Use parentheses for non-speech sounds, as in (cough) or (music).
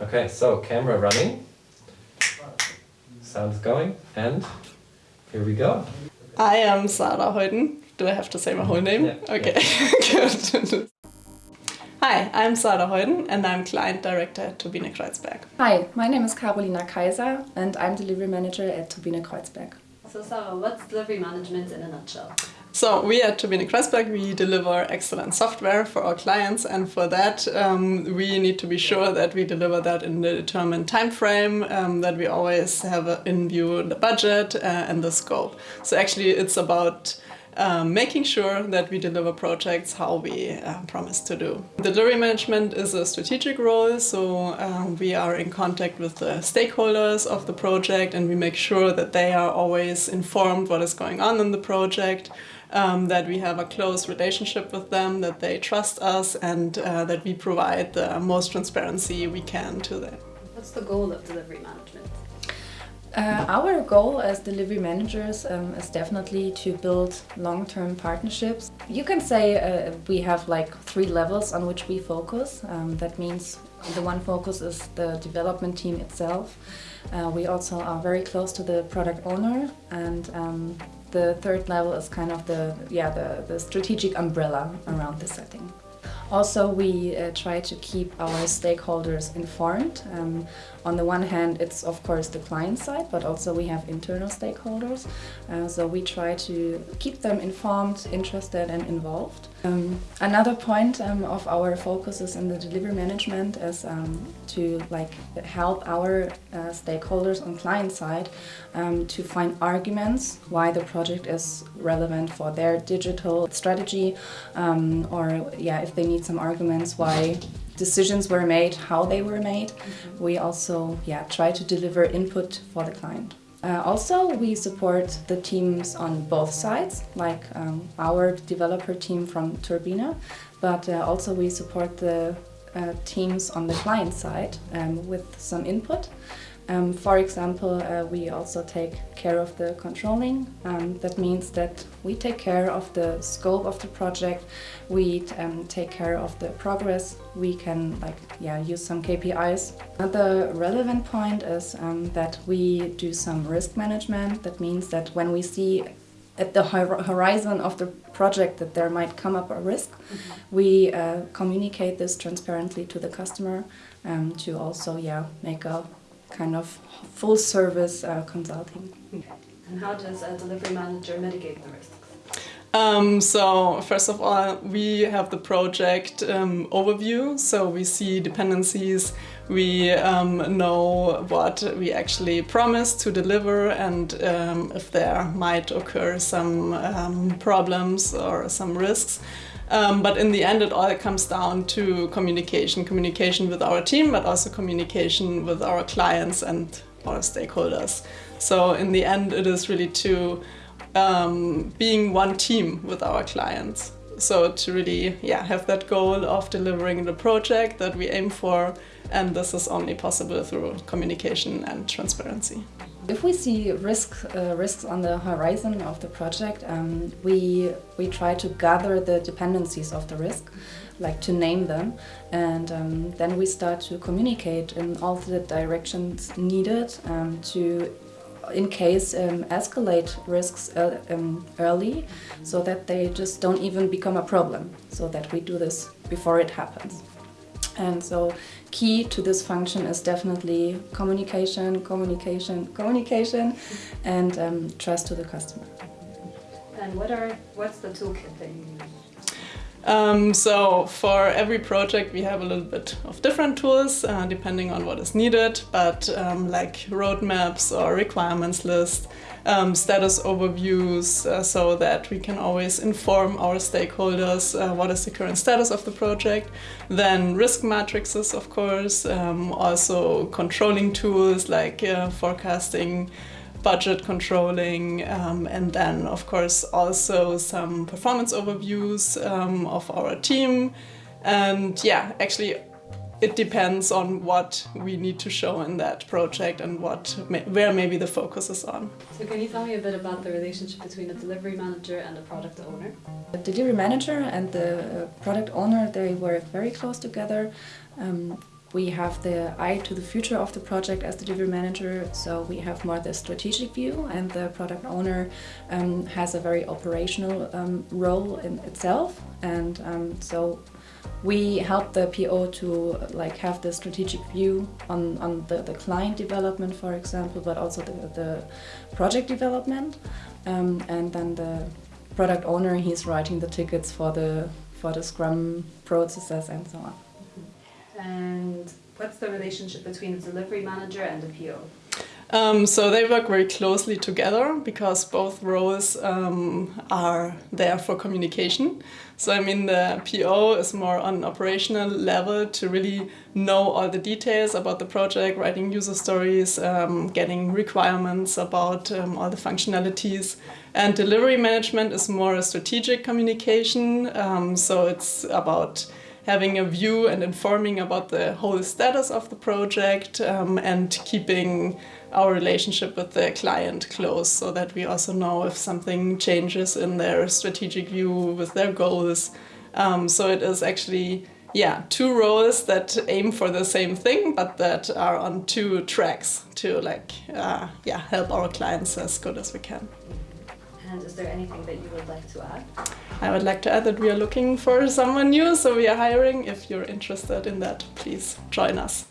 Okay, so camera running, sounds going, and here we go. I am Sarah Heuden. Do I have to say my whole name? Yeah. Okay, good. (laughs) Hi, I'm Sarah Heuden and I'm Client Director at Turbine Kreuzberg. Hi, my name is Carolina Kaiser and I'm Delivery Manager at Turbine Kreuzberg. So Sarah, what's delivery management in a nutshell? So we at Turbine Kreuzberg, we deliver excellent software for our clients and for that um, we need to be sure that we deliver that in the determined time frame, um, that we always have in view the budget uh, and the scope. So actually it's about um, making sure that we deliver projects how we uh, promise to do. Delivery management is a strategic role, so um, we are in contact with the stakeholders of the project and we make sure that they are always informed what is going on in the project, um, that we have a close relationship with them, that they trust us and uh, that we provide the most transparency we can to them. What's the goal of delivery management? Uh, our goal as delivery managers um, is definitely to build long-term partnerships. You can say uh, we have like three levels on which we focus. Um, that means the one focus is the development team itself. Uh, we also are very close to the product owner and um, the third level is kind of the, yeah, the, the strategic umbrella around the setting. Also, we uh, try to keep our stakeholders informed. Um, on the one hand, it's of course the client side, but also we have internal stakeholders. Uh, so we try to keep them informed, interested and involved. Um, another point um, of our focuses in the delivery management is um, to like help our uh, stakeholders on client side um, to find arguments why the project is relevant for their digital strategy um, or yeah, if they need some arguments why decisions were made, how they were made. We also yeah, try to deliver input for the client. Uh, also, we support the teams on both sides, like um, our developer team from Turbine, but uh, also we support the uh, teams on the client side um, with some input. Um, for example, uh, we also take care of the controlling. Um, that means that we take care of the scope of the project, we um, take care of the progress, we can like yeah use some KPIs. Another relevant point is um, that we do some risk management. That means that when we see at the horizon of the project that there might come up a risk, mm -hmm. we uh, communicate this transparently to the customer um, to also yeah make a kind of full service uh, consulting. And how does a delivery manager mitigate the risks? Um, so first of all, we have the project um, overview, so we see dependencies, we um, know what we actually promise to deliver and um, if there might occur some um, problems or some risks. Um, but in the end, it all comes down to communication. Communication with our team, but also communication with our clients and our stakeholders. So in the end, it is really to um, being one team with our clients. So to really yeah, have that goal of delivering the project that we aim for and this is only possible through communication and transparency. If we see risk, uh, risks on the horizon of the project, um, we, we try to gather the dependencies of the risk, like to name them, and um, then we start to communicate in all the directions needed um, to in case um, escalate risks uh, um, early so that they just don't even become a problem so that we do this before it happens. And so key to this function is definitely communication, communication, communication and um, trust to the customer. And what are what's the toolkit that you use? Um, so for every project we have a little bit of different tools uh, depending on what is needed, but um, like roadmaps or requirements list, um, status overviews uh, so that we can always inform our stakeholders uh, what is the current status of the project. Then risk matrices, of course, um, also controlling tools like uh, forecasting, budget controlling um, and then of course also some performance overviews um, of our team and yeah actually it depends on what we need to show in that project and what where maybe the focus is on. So can you tell me a bit about the relationship between a delivery manager and a product owner? The delivery manager and the product owner, they work very close together. Um, we have the eye to the future of the project as the delivery manager, so we have more the strategic view, and the product owner um, has a very operational um, role in itself. And um, so we help the PO to like have the strategic view on, on the, the client development, for example, but also the, the project development. Um, and then the product owner, he's writing the tickets for the for the Scrum processes and so on. And what's the relationship between the delivery manager and the PO? Um, so they work very closely together because both roles um, are there for communication. So I mean the PO is more on an operational level to really know all the details about the project, writing user stories, um, getting requirements about um, all the functionalities. And delivery management is more a strategic communication. Um, so it's about having a view and informing about the whole status of the project um, and keeping our relationship with the client close so that we also know if something changes in their strategic view with their goals. Um, so it is actually yeah two roles that aim for the same thing but that are on two tracks to like uh, yeah help our clients as good as we can. And is there anything that you would like to add? I would like to add that we are looking for someone new, so we are hiring. If you're interested in that, please join us.